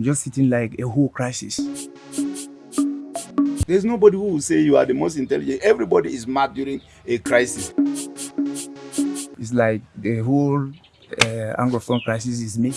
I'm just sitting like a whole crisis. There's nobody who will say you are the most intelligent. Everybody is mad during a crisis. It's like the whole uh, Anglophone crisis is me.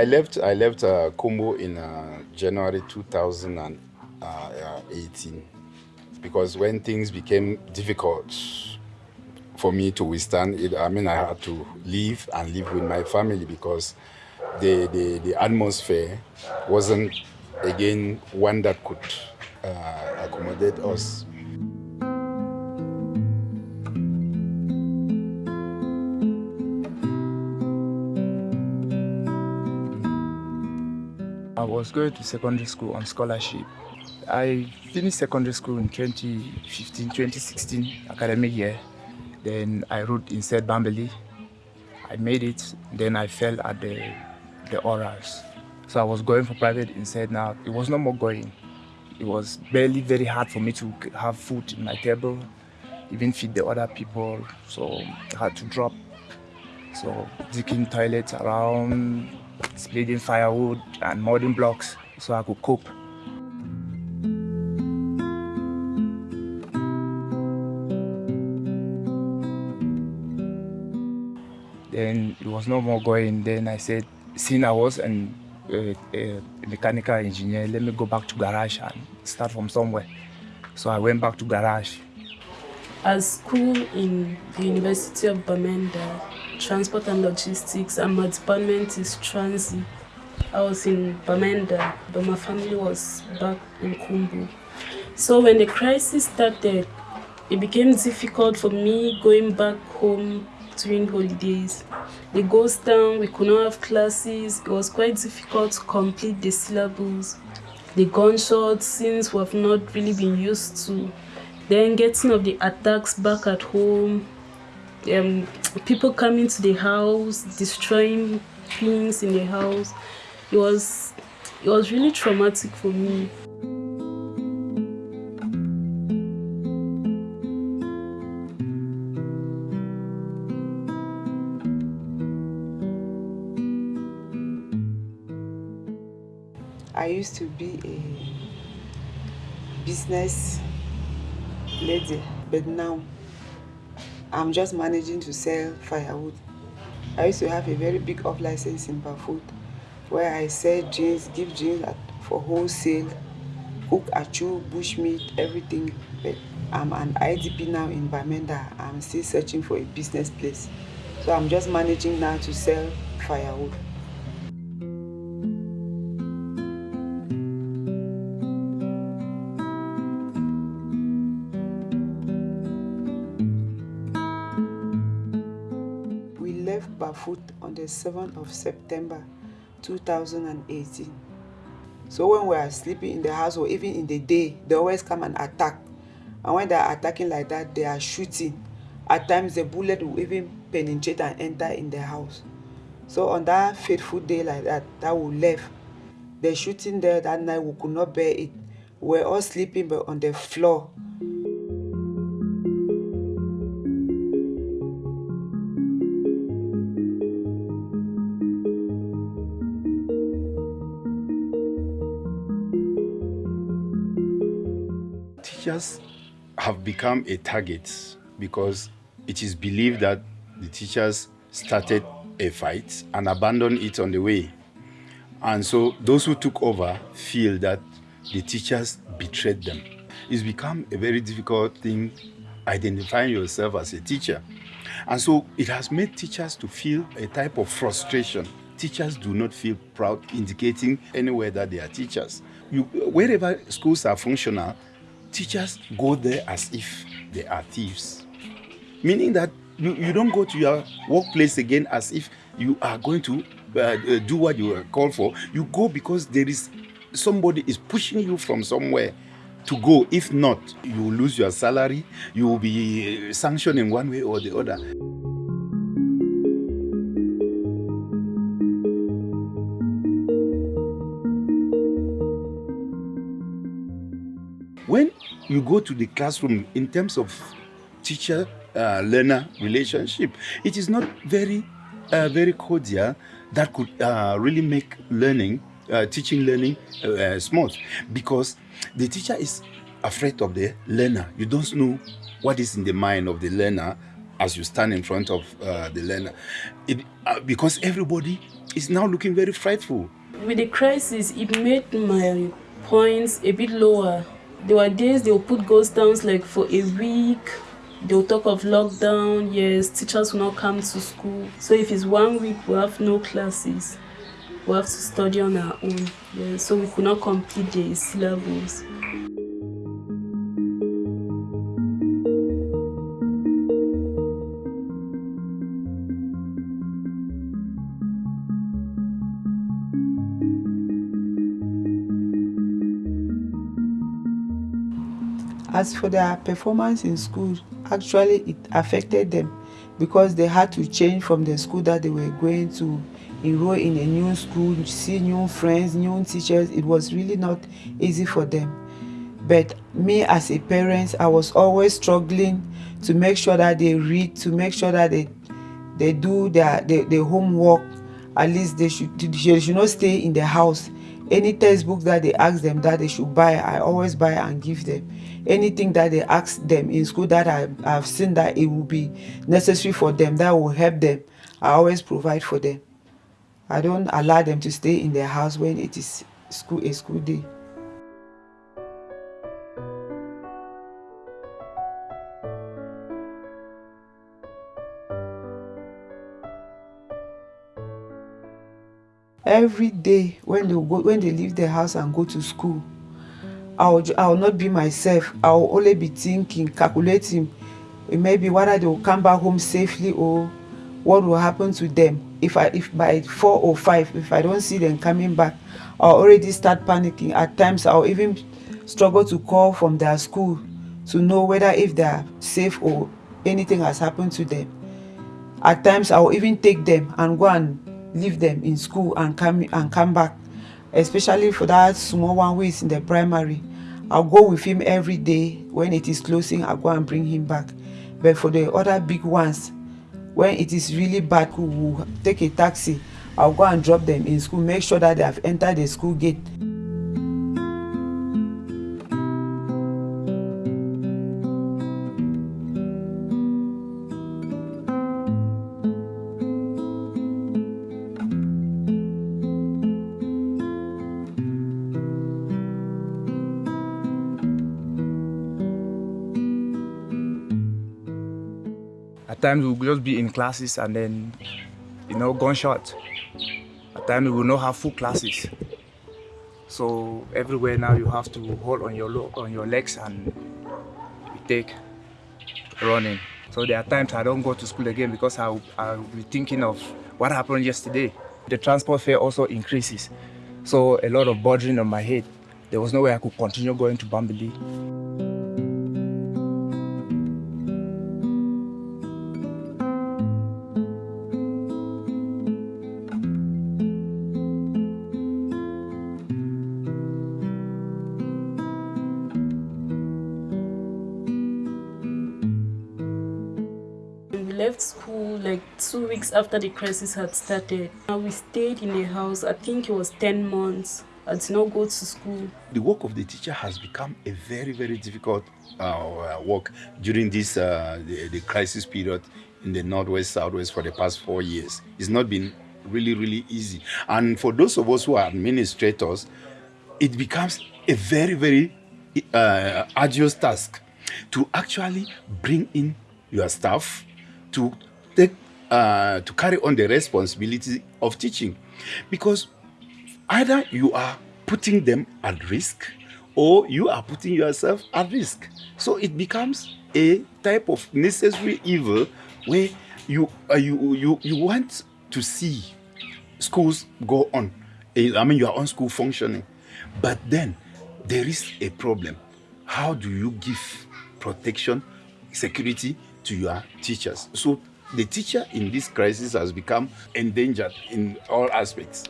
I left. I left uh, in uh, January 2018 because when things became difficult for me to withstand it, I mean, I had to leave and live with my family because the the, the atmosphere wasn't again one that could uh, accommodate us. Was going to secondary school on scholarship. I finished secondary school in 2015, 2016 academic year. Then I wrote in said Bambili. I made it. Then I fell at the the orals. So I was going for private instead now. It was no more going. It was barely very hard for me to have food in my table, even feed the other people. So I had to drop. So digging toilets around, splitting firewood and modding blocks so I could cope. Then it was no more going. Then I said, seeing I was an, uh, mechanical engineer, let me go back to garage and start from somewhere. So I went back to garage. At school in the University of Bamenda, Transport and Logistics, and my department is transit. I was in Bamenda, but my family was back in Kumbo. So when the crisis started, it became difficult for me going back home during holidays. The ghost town, we could not have classes. It was quite difficult to complete the syllables. The gunshots, scenes we have not really been used to. Then getting of the attacks back at home. Um, people coming to the house, destroying things in the house. It was, it was really traumatic for me. I used to be a business lady, but now I'm just managing to sell firewood. I used to have a very big off license in Bafut where I sell jeans, give jeans for wholesale, cook achu, bushmeat, everything. But I'm an IDP now in Bamenda. I'm still searching for a business place. So I'm just managing now to sell firewood. Bafut on the 7th of September 2018. So when we are sleeping in the house or even in the day, they always come and attack. And when they are attacking like that, they are shooting. At times the bullet will even penetrate and enter in the house. So on that fateful day like that, that we left, the shooting there that night, we could not bear it. We were all sleeping but on the floor. Teachers have become a target because it is believed that the teachers started a fight and abandoned it on the way. And so those who took over feel that the teachers betrayed them. It's become a very difficult thing identifying yourself as a teacher. And so it has made teachers to feel a type of frustration. Teachers do not feel proud indicating anywhere that they are teachers. You, wherever schools are functional, teachers go there as if they are thieves. Meaning that you, you don't go to your workplace again as if you are going to uh, uh, do what you are called for. You go because there is somebody is pushing you from somewhere to go. If not, you lose your salary, you will be sanctioned in one way or the other. You go to the classroom in terms of teacher uh, learner relationship, it is not very, uh, very cordial that could uh, really make learning, uh, teaching learning uh, uh, smooth because the teacher is afraid of the learner. You don't know what is in the mind of the learner as you stand in front of the learner. It, because everybody is now looking very frightful. With the crisis, it made my points a bit lower. There were days they would put ghost towns like for a week, they'll talk of lockdown yes teachers will not come to school. So if it's one week we have no classes. We have to study on our own yes. So we could not complete the syllabus As for their performance in school, actually it affected them because they had to change from the school that they were going to enroll in a new school, see new friends, new teachers. It was really not easy for them. But me as a parent, I was always struggling to make sure that they read, to make sure that they they do their, their, their homework. At least they should, they should not stay in the house any textbook that they ask them that they should buy i always buy and give them. Anything that they ask them in school that i have seen that it will be necessary for them that will help them i always provide for them. I don't allow them to stay in their house when it is school a school day every day when they go when they leave the house and go to school i will i will not be myself. I will only be thinking calculating. Maybe whether they will come back home safely or what will happen to them. If i if by four or five if i don't see them coming back i'll already start panicking. At times i'll even struggle to call from their school to know whether if they are safe or anything has happened to them. At times i will even take them and go and leave them in school and come and come back. Especially for that small one who is in the primary. I'll go with him every day. When it is closing i'll go and bring him back. But for the other big ones when it is really bad we will take a taxi. I'll go and drop them in school. Make sure that they have entered the school gate times we'll just be in classes and then, you know, gunshot. At times we will not have full classes. So everywhere now you have to hold on your on your legs and take running. So there are times I don't go to school again because I'll, I'll be thinking of what happened yesterday. The transport fare also increases. So a lot of burden on my head. There was no way I could continue going to Bambili. After the crisis had started. We stayed in the house, I think it was 10 months. I did not go to school. The work of the teacher has become a very, very difficult uh, work during this uh, the, the crisis period in the Northwest, Southwest for the past four years. It's not been really, really easy. And for those of us who are administrators, it becomes a very, very uh, arduous task to actually bring in your staff to uh, to carry on the responsibility of teaching. Because either you are putting them at risk or you are putting yourself at risk. So it becomes a type of necessary evil where you uh, you you you want to see schools go on. I mean your own school functioning. But then there is a problem. How do you give protection, security to your teachers? So the teacher in this crisis has become endangered in all aspects.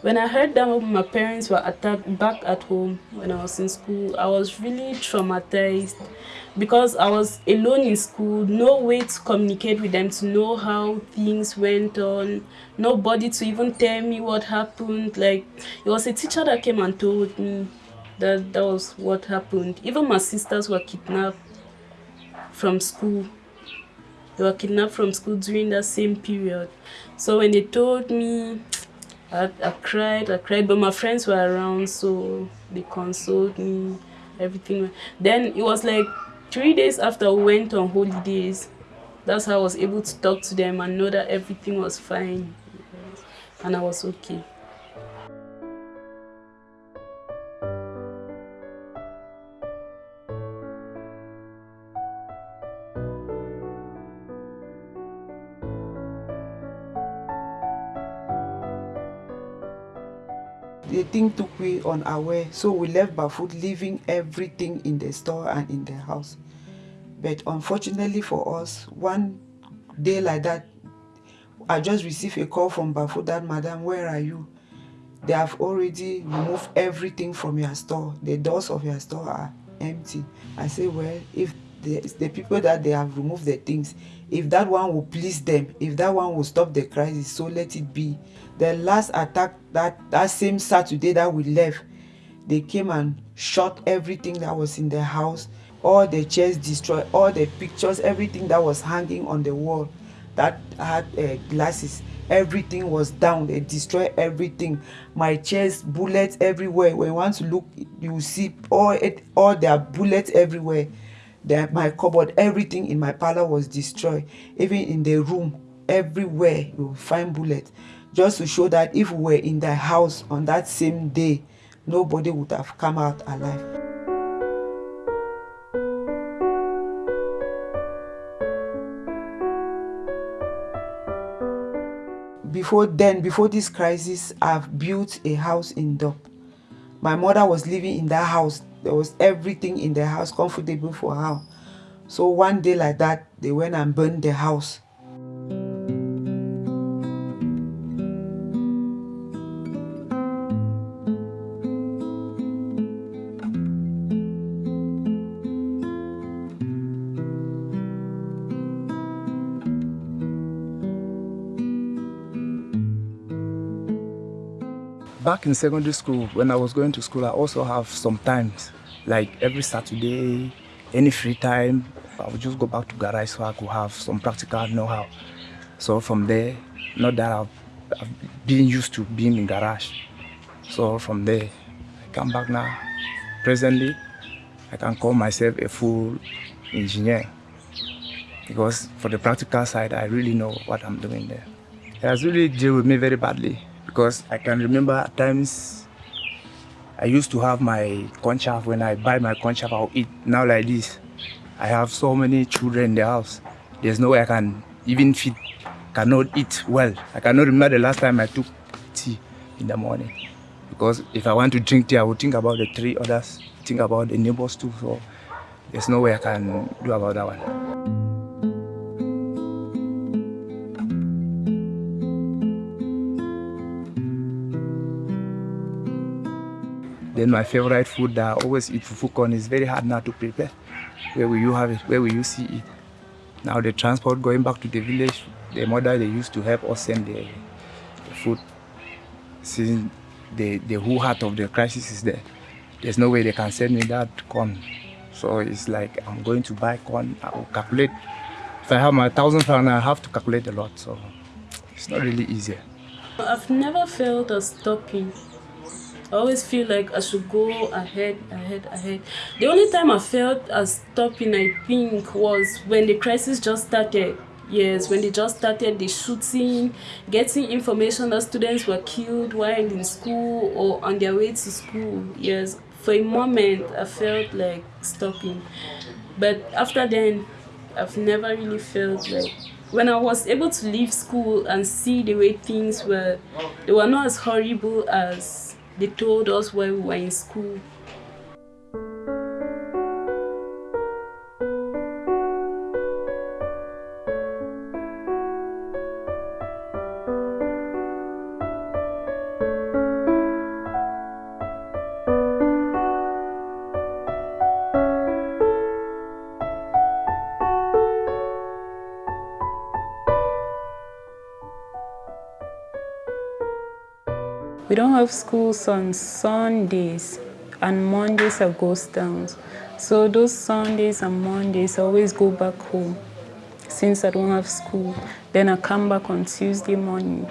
When I heard that my parents were attacked back at home when I was in school, I was really traumatized because I was alone in school, no way to communicate with them, to know how things went on, nobody to even tell me what happened. Like, it was a teacher that came and told me that that was what happened. Even my sisters were kidnapped from school. They were kidnapped from school during that same period. So when they told me I, I cried, I cried, but my friends were around, so they consoled me, everything. Then it was like three days after we went on holidays. That's how I was able to talk to them and know that everything was fine. And I was okay. Took we unaware so we left barefoot leaving everything in the store and in the house. But unfortunately for us one day like that i just received a call from Bafut that madam where are you? They have already removed everything from your store. The doors of your store are empty. I say well if the, the people that they have removed the things if that one will please them if that one will stop the crisis so let it be. The last attack that that same saturday that we left they came and shot everything that was in the house all the chairs destroyed all the pictures everything that was hanging on the wall that had uh, glasses everything was down. They destroyed everything. My chairs bullets everywhere. When you want to look you see all it all their bullets everywhere my cupboard everything in my parlor was destroyed. Even in the room everywhere you will find bullets just to show that if we were in the house on that same day nobody would have come out alive. Before then before this crisis i've built a house in Dop. My mother was living in that house. There was everything in the house comfortable for her. So one day like that they went and burned the house back in secondary school, when I was going to school, I also have sometimes, like every Saturday, any free time, I would just go back to garage so I could have some practical know-how. So from there, not that I've, I've been used to being in garage. So from there, I come back now. Presently, I can call myself a full engineer because for the practical side, I really know what I'm doing there. It has really dealt with me very badly because I can remember at times I used to have my corn chaff. When I buy my corn chaff, I'll eat. Now like this, I have so many children in the house. There's no way I can even feed, cannot eat well. I cannot remember the last time I took tea in the morning. Because if I want to drink tea, I would think about the three others, think about the neighbors too. So there's no way I can do about that one. Then my favorite food that I always eat fufu corn is very hard now to prepare. Where will you have it? Where will you see it? Now the transport going back to the village, the mother they used to help us send the, the food. Since the, the whole heart of the crisis is there, there's no way they can send me that corn. So it's like I'm going to buy corn, I will calculate. If I have my thousand francs, I have to calculate a lot. So it's not really easy. I've never felt a stopping. I always feel like I should go ahead, ahead, ahead. The only time I felt as stopping, I think, was when the crisis just started. Yes, when they just started the shooting, getting information that students were killed while in school or on their way to school. Yes, for a moment I felt like stopping. But after then, I've never really felt like when I was able to leave school and see the way things were, they were not as horrible as they told us when we were in school. We don't have schools on Sundays and Mondays are ghost towns. So those Sundays and Mondays I always go back home since I don't have school. Then I come back on Tuesday morning.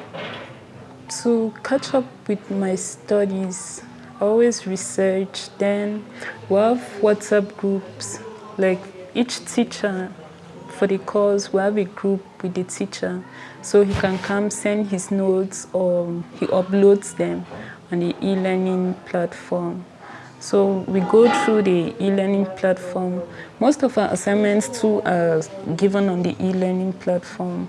To catch up with my studies, I always research. Then we have WhatsApp groups. Like each teacher for the course, we have a group with the teacher. So he can come send his notes or he uploads them on the e-learning platform. So we go through the e-learning platform. Most of our assignments too are given on the e-learning platform.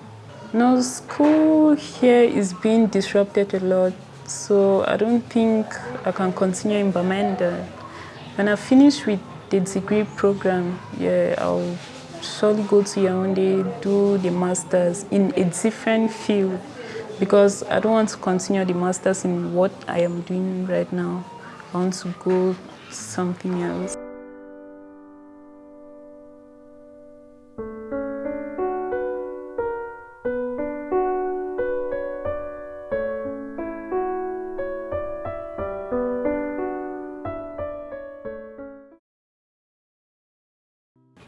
Now school here is being disrupted a lot, so I don't think I can continue in Bamenda. When I finish with the degree program, yeah, I'll surely go to Yaoundé, do the masters in a different field because I don't want to continue the masters in what I am doing right now. I want to go something else.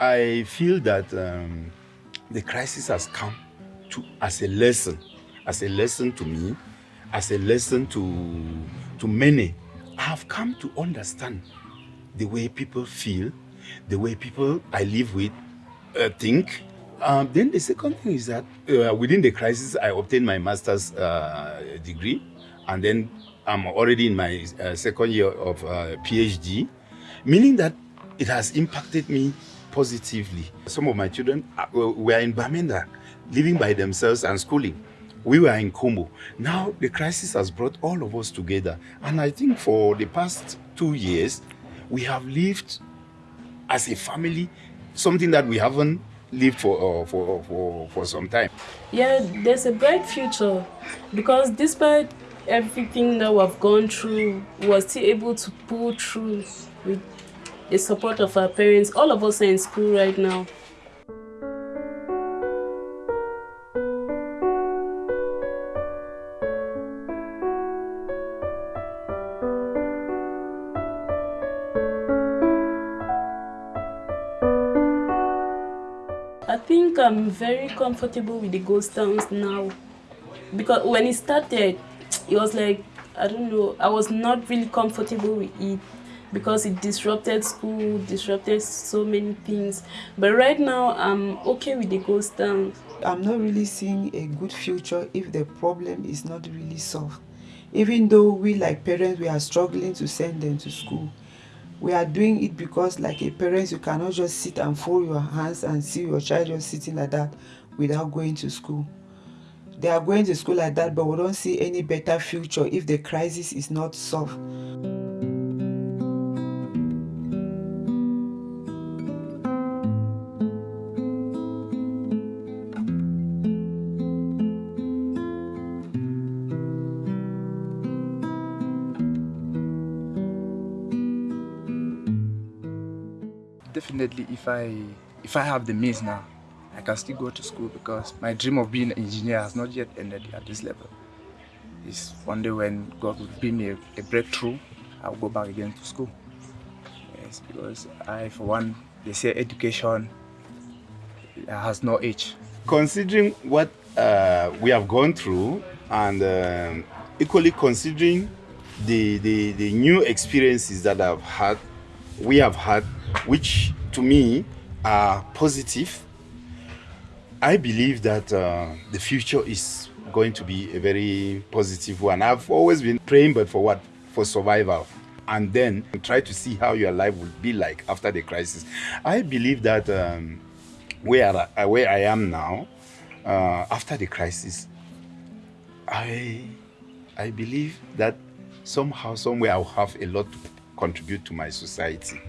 I feel that um, the crisis has come to as a lesson, as a lesson to me, as a lesson to to many. I have come to understand the way people feel, the way people I live with uh, think. Um, then the second thing is that uh, within the crisis, I obtained my master's uh, degree, and then I'm already in my uh, second year of uh, PhD, meaning that it has impacted me positively. Some of my children uh, were in Bamenda, living by themselves and schooling. We were in Kumbo. Now the crisis has brought all of us together. And I think for the past two years, we have lived as a family, something that we haven't lived for, uh, for, for, for some time. Yeah, there's a bright future because despite everything that we've gone through, we're still able to pull through with the support of our parents. All of us are in school right now. I think I'm very comfortable with the ghost towns now because when it started, it was like, I don't know, I was not really comfortable with it because it disrupted school, disrupted so many things. But right now, I'm okay with the ghost towns. I'm not really seeing a good future if the problem is not really solved. Even though we like parents, we are struggling to send them to school. We are doing it because like a parent, you cannot just sit and fold your hands and see your child just sitting like that without going to school. They are going to school like that, but we don't see any better future if the crisis is not solved. Definitely, if I if I have the means now, I can still go to school because my dream of being an engineer has not yet ended at this level. It's one day when God will give me a, a breakthrough, I'll go back again to school. Yes, because I, for one, they say education has no age. Considering what uh, we have gone through and um equally considering the, the, the new experiences that I've had, we have had, which to me are positive, I believe that uh, the future is going to be a very positive one. I've always been praying, but for what? For survival. And then try to see how your life will be like after the crisis. I believe that um, where, I, where I am now, uh, after the crisis, I, I believe that somehow, somewhere, I'll have a lot to contribute to my society.